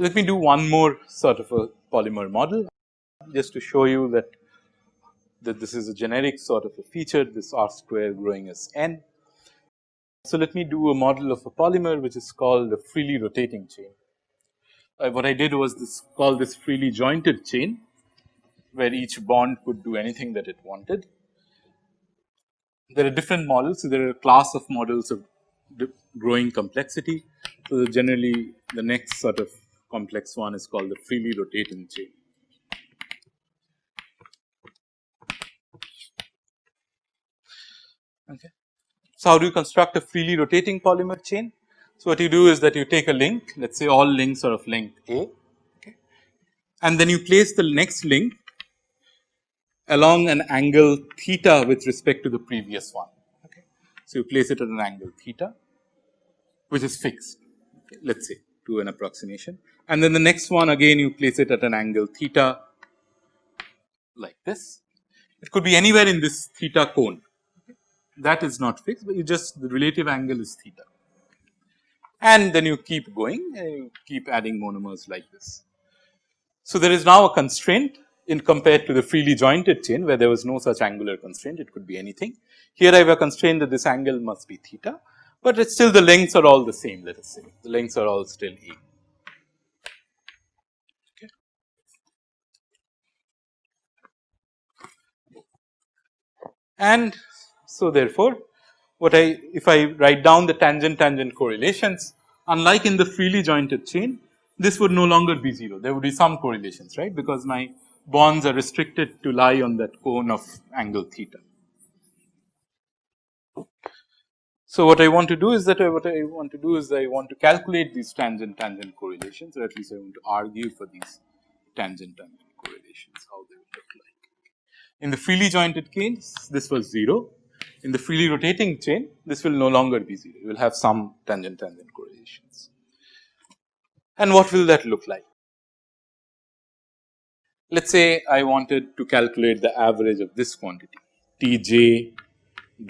Let me do one more sort of a polymer model just to show you that that this is a generic sort of a feature this r square growing as n. So, let me do a model of a polymer which is called a freely rotating chain. Uh, what I did was this call this freely jointed chain where each bond could do anything that it wanted. There are different models. So, there are a class of models of growing complexity. So, generally the next sort of complex one is called the freely rotating chain. Okay. So, how do you construct a freely rotating polymer chain? So, what you do is that you take a link let us say all links are of length A okay, and then you place the next link along an angle theta with respect to the previous one. Okay. So, you place it at an angle theta which is fixed okay, let us say to an approximation and then the next one again you place it at an angle theta like this. It could be anywhere in this theta cone that is not fixed, but you just the relative angle is theta. And then you keep going and you keep adding monomers like this. So, there is now a constraint in compared to the freely jointed chain where there was no such angular constraint it could be anything. Here I have a constraint that this angle must be theta, but it's still the lengths are all the same let us say the lengths are all still. Okay. And so, therefore, what I if I write down the tangent tangent correlations unlike in the freely jointed chain this would no longer be 0 there would be some correlations right because my bonds are restricted to lie on that cone of angle theta. So, what I want to do is that I, what I want to do is I want to calculate these tangent tangent correlations or at least I want to argue for these tangent tangent correlations how they would look like. In the freely jointed case this was 0 in the freely rotating chain this will no longer be 0 you will have some tangent tangent correlations. And what will that look like? Let us say I wanted to calculate the average of this quantity T j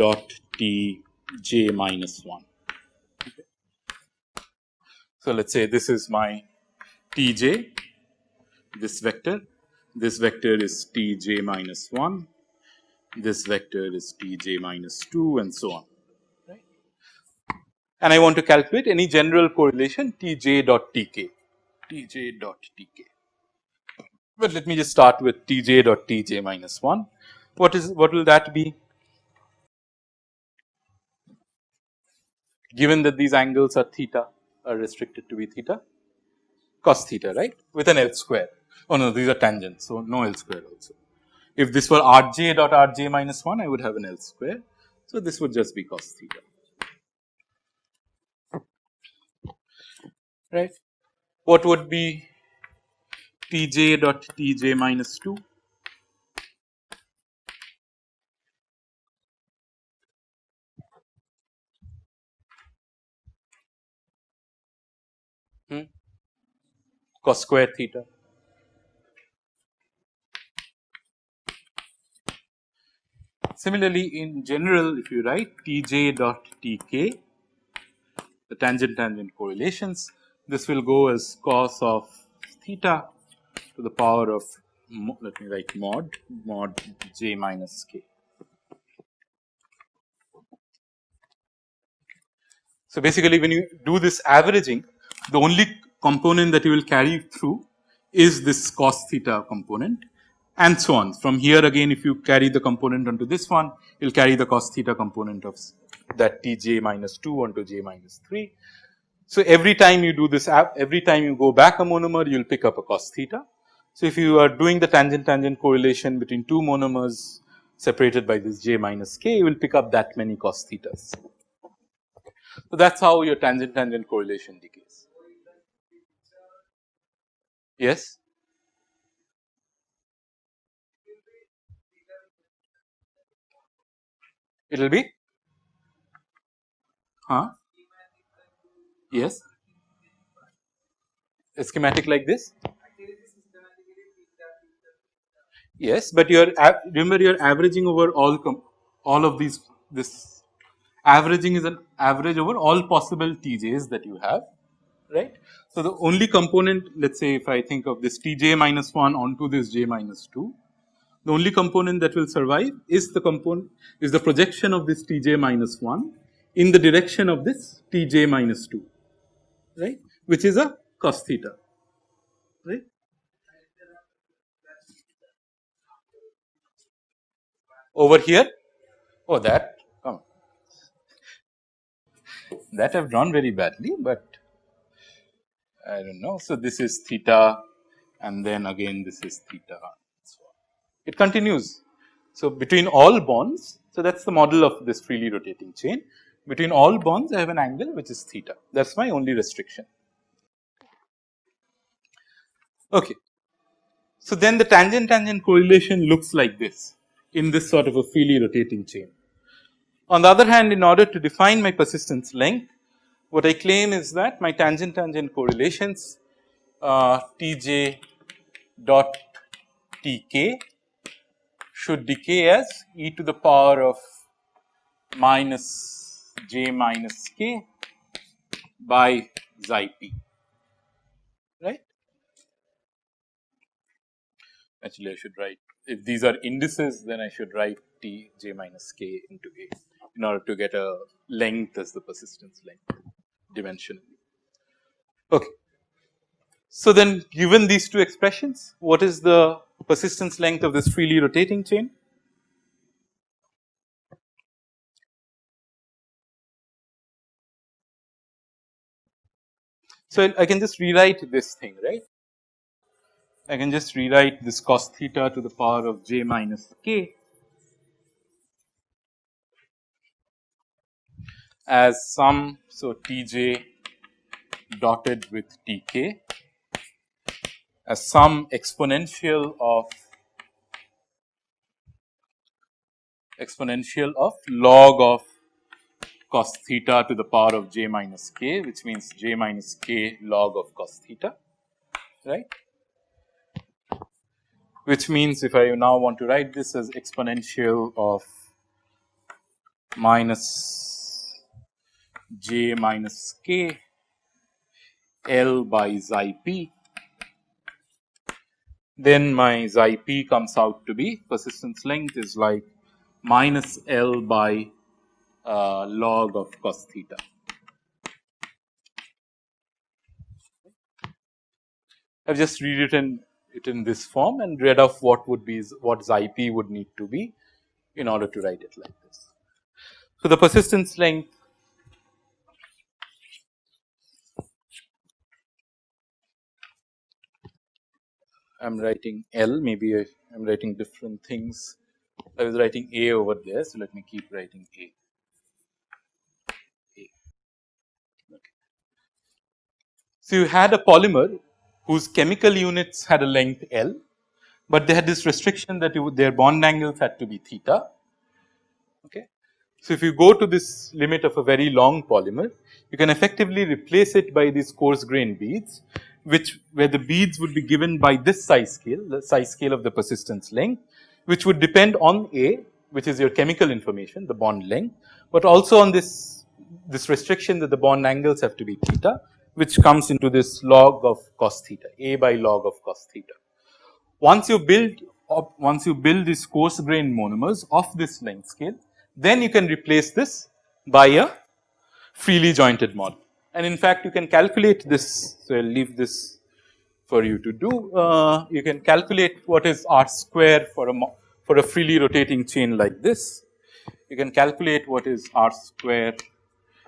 dot T j minus 1. Okay. So, let us say this is my T j this vector, this vector is T j minus 1 this vector is t j minus 2 and so on right. And I want to calculate any general correlation t j dot t k t j dot t k. But let me just start with t j dot t j minus 1. What is what will that be? Given that these angles are theta are restricted to be theta cos theta right with an L square. Oh no these are tangents so no L square also. If this were rj dot rj minus 1, I would have an L square. So, this would just be cos theta, right. What would be Tj dot Tj minus 2? Hmm? cos square theta Similarly, in general if you write Tj dot Tk the tangent tangent correlations this will go as cos of theta to the power of let me write mod mod j minus k. So, basically when you do this averaging the only component that you will carry through is this cos theta component and so on. From here again if you carry the component onto this one you will carry the cos theta component of that t j minus 2 onto j minus 3. So, every time you do this every time you go back a monomer you will pick up a cos theta. So, if you are doing the tangent tangent correlation between two monomers separated by this j minus k you will pick up that many cos thetas. So, that is how your tangent tangent correlation decays. Yes. It will be huh yes a schematic like this? Yes, but you are remember you are averaging over all all of these this averaging is an average over all possible TJs that you have right. So, the only component let us say if I think of this Tj minus 1 onto this j minus 2 the only component that will survive is the component is the projection of this Tj minus 1 in the direction of this Tj minus 2 right which is a cos theta right. Over here oh that come that I have drawn very badly, but I do not know. So, this is theta and then again this is theta it continues. So, between all bonds so that is the model of this freely rotating chain between all bonds I have an angle which is theta that is my only restriction. Okay. So, then the tangent tangent correlation looks like this in this sort of a freely rotating chain. On the other hand in order to define my persistence length what I claim is that my tangent tangent correlations uh, Tj dot Tk should decay as e to the power of minus j minus k by xi p right. Actually I should write if these are indices then I should write t j minus k into a in order to get a length as the persistence length dimensionally. Okay. So, then given these two expressions what is the persistence length of this freely rotating chain? So, I can just rewrite this thing right I can just rewrite this cos theta to the power of j minus k as sum so Tj dotted with Tk as some exponential of exponential of log of cos theta to the power of j minus k which means j minus k log of cos theta right? Which means if I now want to write this as exponential of minus j minus k L by xi p, then my xi p comes out to be persistence length is like minus L by uh, log of cos theta. I have just rewritten it in this form and read off what would be what xi p would need to be in order to write it like this. So, the persistence length I am writing L maybe I am writing different things I was writing A over there. So, let me keep writing A. A. Okay. So, you had a polymer whose chemical units had a length L, but they had this restriction that you, their bond angles had to be theta. Okay. So, if you go to this limit of a very long polymer, you can effectively replace it by these coarse grain beads, which where the beads would be given by this size scale, the size scale of the persistence length, which would depend on A, which is your chemical information, the bond length, but also on this, this restriction that the bond angles have to be theta which comes into this log of cos theta, a by log of cos theta. Once you build once you build these coarse grained monomers of this length scale, then you can replace this by a freely jointed model. And in fact, you can calculate this. So, I will leave this for you to do. Uh, you can calculate what is r square for a for a freely rotating chain like this. You can calculate what is r square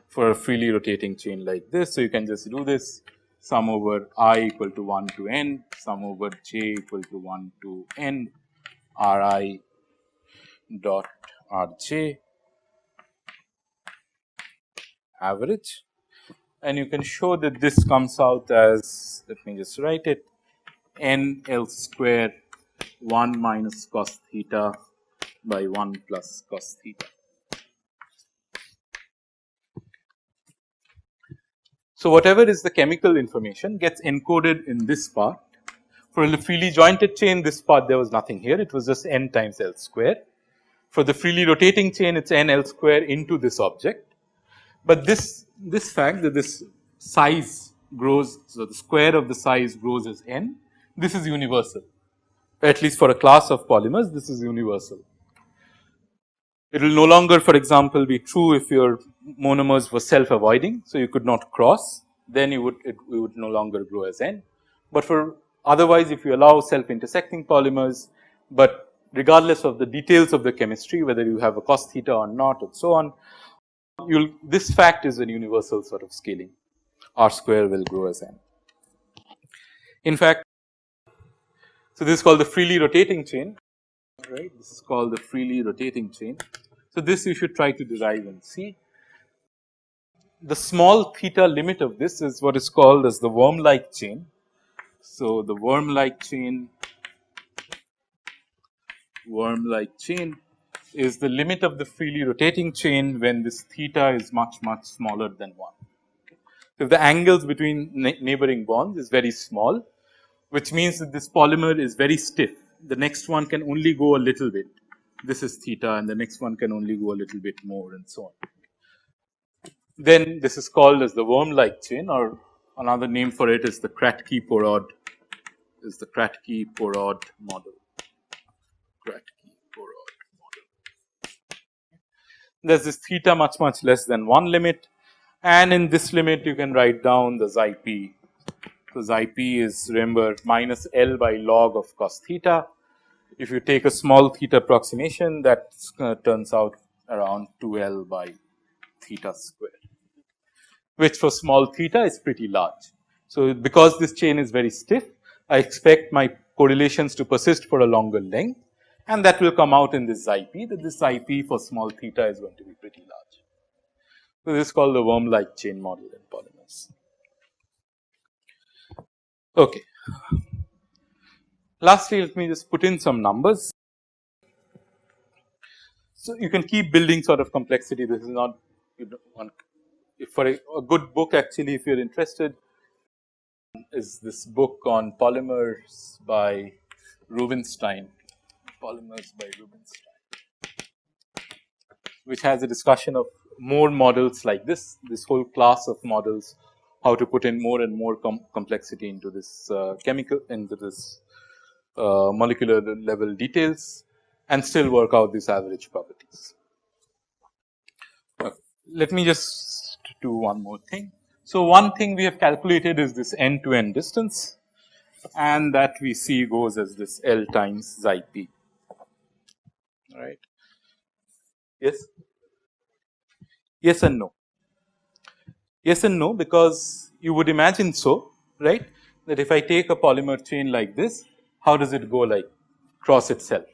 for a freely rotating chain like this. So, you can just do this sum over i equal to 1 to n, sum over j equal to 1 to n r i dot r j average and you can show that this comes out as let me just write it n L square 1 minus cos theta by 1 plus cos theta. So, whatever is the chemical information gets encoded in this part. For a freely jointed chain this part there was nothing here it was just n times L square. For the freely rotating chain it is n L square into this object, but this this fact that this size grows. So, the square of the size grows as n this is universal at least for a class of polymers this is universal. It will no longer for example be true if your monomers were self avoiding. So, you could not cross then you would it, it would no longer grow as n, but for otherwise if you allow self intersecting polymers, but regardless of the details of the chemistry whether you have a cos theta or not and so on, you will this fact is a universal sort of scaling r square will grow as n. In fact, so this is called the freely rotating chain right this is called the freely rotating chain. So, this you should try to derive and see. The small theta limit of this is what is called as the worm like chain. So, the worm like chain worm like chain is the limit of the freely rotating chain when this theta is much much smaller than 1. So, if the angles between neighboring bonds is very small which means that this polymer is very stiff the next one can only go a little bit this is theta and the next one can only go a little bit more and so on. Then this is called as the worm like chain or another name for it is the Kratky-Porod is the Kratky-Porod model. Kratky-Porod model. There is this theta much much less than 1 limit and in this limit you can write down the xi p. So, xi p is remember minus L by log of cos theta if you take a small theta approximation that uh, turns out around 2 L by theta square, which for small theta is pretty large. So, because this chain is very stiff, I expect my correlations to persist for a longer length and that will come out in this xi p that this xi p for small theta is going to be pretty large. So, this is called the worm like chain model in polymers. Okay. Lastly, let me just put in some numbers. So, you can keep building sort of complexity this is not you want if for a, a good book actually if you are interested is this book on polymers by Rubinstein, polymers by Rubinstein, which has a discussion of more models like this, this whole class of models, how to put in more and more com complexity into this uh, chemical, into this uh, molecular level details and still work out these average properties. let me just do one more thing. So, one thing we have calculated is this end to end distance and that we see goes as this L times xi p right. Yes, yes and no. Yes and no because you would imagine so right that if I take a polymer chain like this how does it go like cross itself.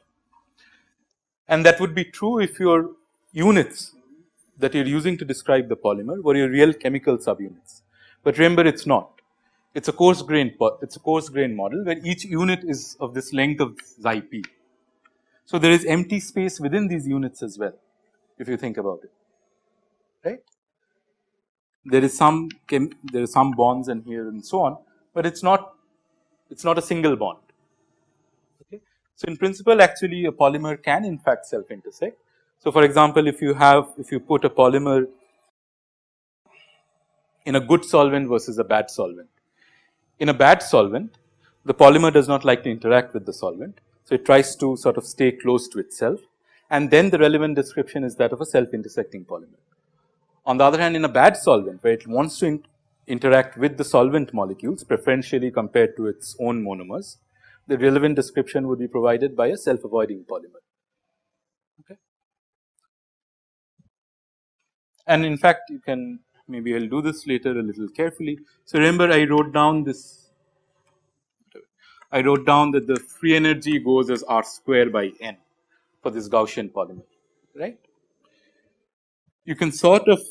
And that would be true if your units that you are using to describe the polymer were your real chemical subunits. But remember it is not, it is a coarse grain it is a coarse grain model where each unit is of this length of xi p. So, there is empty space within these units as well if you think about it right. There is some there are some bonds and here and so on, but it is not it is not a single bond Okay. so, in principle actually a polymer can in fact self intersect. So, for example, if you have if you put a polymer in a good solvent versus a bad solvent. In a bad solvent the polymer does not like to interact with the solvent. So, it tries to sort of stay close to itself and then the relevant description is that of a self intersecting polymer. On the other hand in a bad solvent where it wants to in interact with the solvent molecules preferentially compared to its own monomers, the relevant description would be provided by a self avoiding polymer. Okay. And in fact, you can maybe I will do this later a little carefully. So, remember I wrote down this I wrote down that the free energy goes as R square by n for this Gaussian polymer right. You can sort of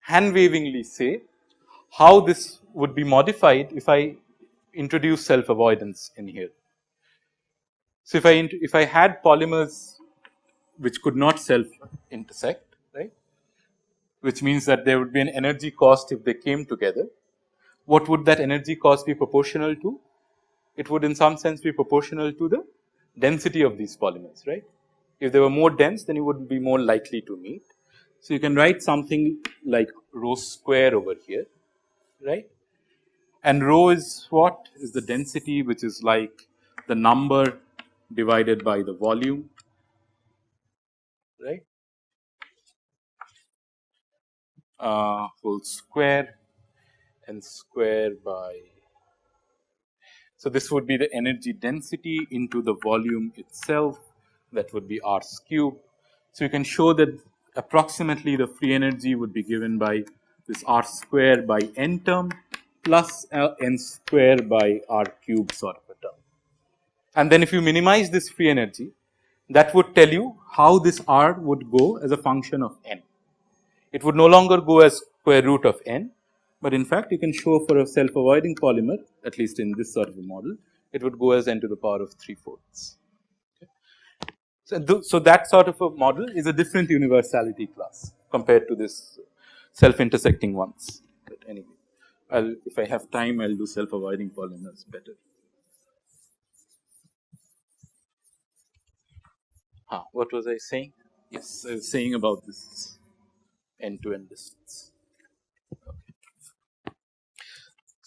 hand wavingly say how this would be modified if I introduce self avoidance in here. So, if I if I had polymers which could not self intersect right which means that there would be an energy cost if they came together. What would that energy cost be proportional to? It would in some sense be proportional to the density of these polymers right. If they were more dense then you would be more likely to meet. So, you can write something like rho square over here right and rho is what is the density which is like the number divided by the volume right uh, whole square and square by. So, this would be the energy density into the volume itself that would be r cube. So, you can show that approximately the free energy would be given by this r square by n term plus n square by r cube sort of a term. And then if you minimize this free energy that would tell you how this r would go as a function of n. It would no longer go as square root of n, but in fact you can show for a self avoiding polymer at least in this sort of a model it would go as n to the power of 3 fourths. So, so that sort of a model is a different universality class compared to this self intersecting ones, but anyway I'll if I have time I'll do self avoiding polymers better. Ah, what was I saying? Yes, I was saying about this end to end distance. Okay.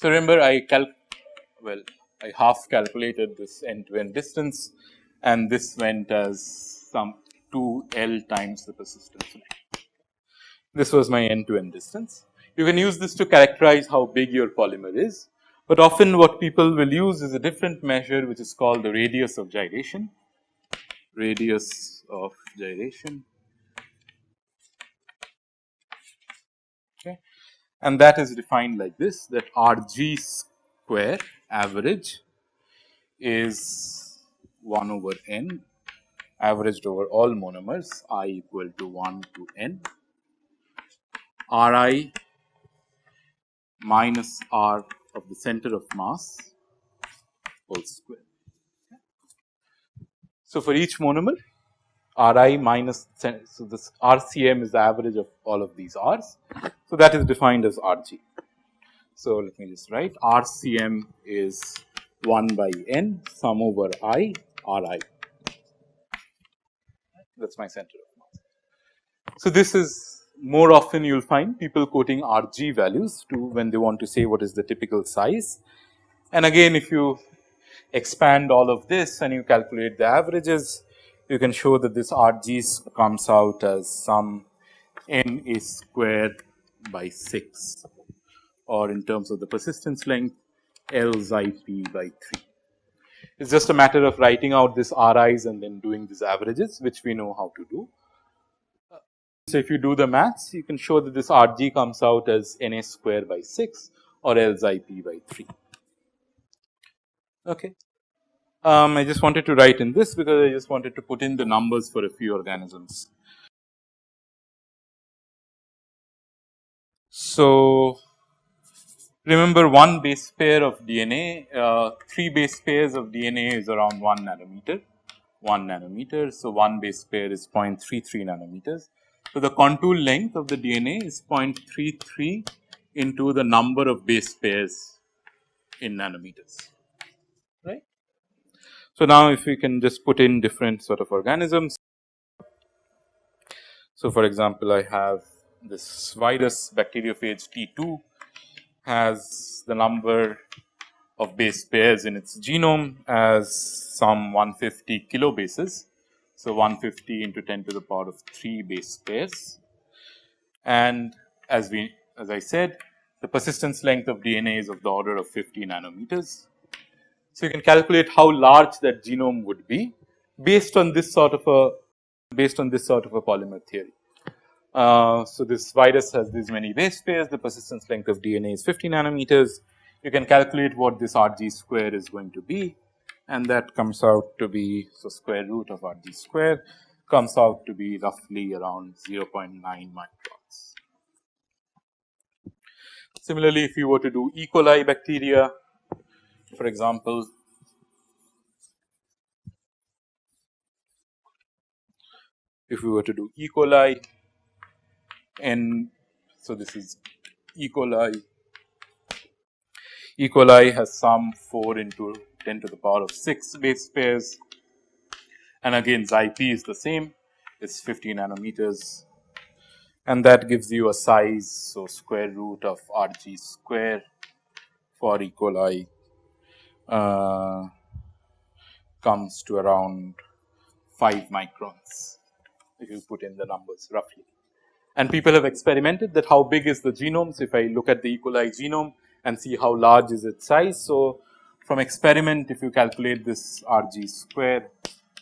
So, remember I calc well I half calculated this end to end distance and this went as some 2 L times the persistence length. This was my end to end distance. You can use this to characterize how big your polymer is, but often what people will use is a different measure which is called the radius of gyration, radius of gyration and that is defined like this that R g square average is 1 over n averaged over all monomers i equal to 1 to n R i minus R of the center of mass whole square. So, for each monomer R i minus so this RCM is the average of all of these R's. So, that is defined as RG. So, let me just write RCM is 1 by n sum over i Ri that is my center of mass. So, this is more often you will find people quoting Rg values to when they want to say what is the typical size. And again if you expand all of this and you calculate the averages you can show that this Rg comes out as some n is squared by 6 or in terms of the persistence length L xi p by 3. It is just a matter of writing out this Ri's and then doing these averages which we know how to do. So, if you do the maths you can show that this Rg comes out as N a square by 6 or L xi p by 3. Okay. Um, I just wanted to write in this because I just wanted to put in the numbers for a few organisms. So, remember one base pair of DNA, uh, three base pairs of DNA is around 1 nanometer, 1 nanometer. So, one base pair is 0.33 nanometers. So, the contour length of the DNA is 0.33 into the number of base pairs in nanometers. So, now if we can just put in different sort of organisms. So, for example, I have this virus bacteriophage T2 has the number of base pairs in its genome as some 150 kilobases. So, 150 into 10 to the power of 3 base pairs and as we as I said the persistence length of DNA is of the order of 50 nanometers so, you can calculate how large that genome would be based on this sort of a based on this sort of a polymer theory. Uh, so, this virus has these many base pairs the persistence length of DNA is 50 nanometers. You can calculate what this Rg square is going to be and that comes out to be so square root of Rg square comes out to be roughly around 0.9 microns. Similarly, if you were to do E. coli bacteria for example, if we were to do E. coli and So, this is E. coli, E. coli has some 4 into 10 to the power of 6 base pairs and again xi p is the same it's 50 nanometers and that gives you a size. So, square root of R g square for E. coli uh, comes to around 5 microns if you put in the numbers roughly. And people have experimented that how big is the genome. So, if I look at the E. coli genome and see how large is its size. So, from experiment if you calculate this R g square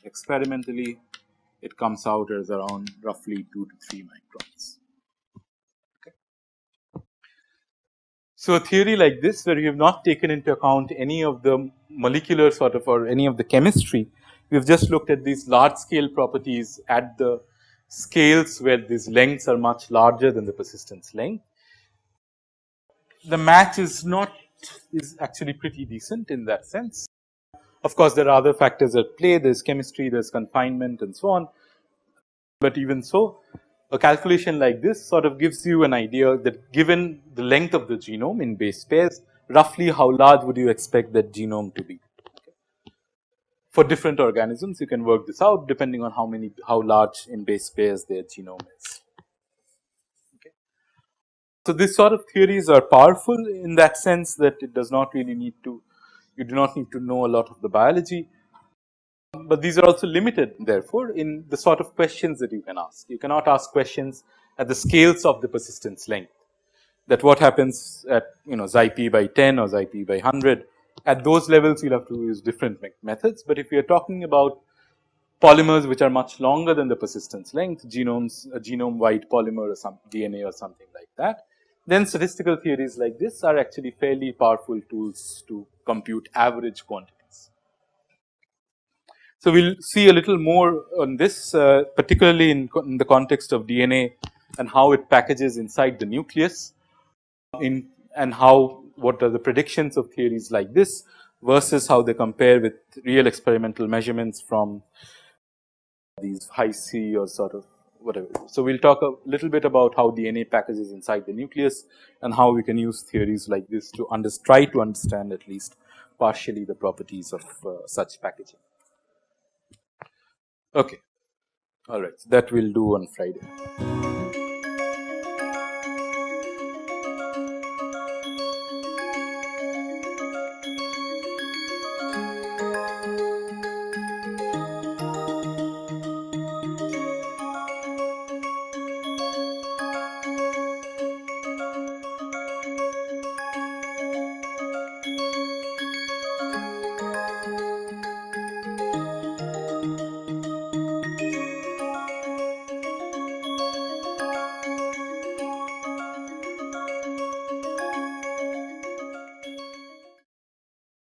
experimentally it comes out as around roughly 2 to 3 microns. Okay. So, a theory like this where you have not taken into account any of the molecular sort of or any of the chemistry, we have just looked at these large scale properties at the scales where these lengths are much larger than the persistence length. The match is not is actually pretty decent in that sense. Of course, there are other factors at play, there is chemistry, there is confinement and so on. But even so, a calculation like this sort of gives you an idea that given the length of the genome in base pairs, roughly how large would you expect that genome to be. For different organisms, you can work this out depending on how many, how large in base pairs their genome is. So, these sort of theories are powerful in that sense that it does not really need to you do not need to know a lot of the biology, but these are also limited therefore in the sort of questions that you can ask. You cannot ask questions at the scales of the persistence length that what happens at you know xi p by 10 or xi p by 100 at those levels you will have to use different methods, but if you are talking about polymers which are much longer than the persistence length genomes a genome wide polymer or some DNA or something like that then statistical theories like this are actually fairly powerful tools to compute average quantities. So, we will see a little more on this uh, particularly in, in, the context of DNA and how it packages inside the nucleus in and how what are the predictions of theories like this versus how they compare with real experimental measurements from these Hi-C or sort of whatever. So, we will talk a little bit about how DNA packages inside the nucleus and how we can use theories like this to under, try to understand at least partially the properties of uh, such packaging. Okay, all right, that we will do on Friday.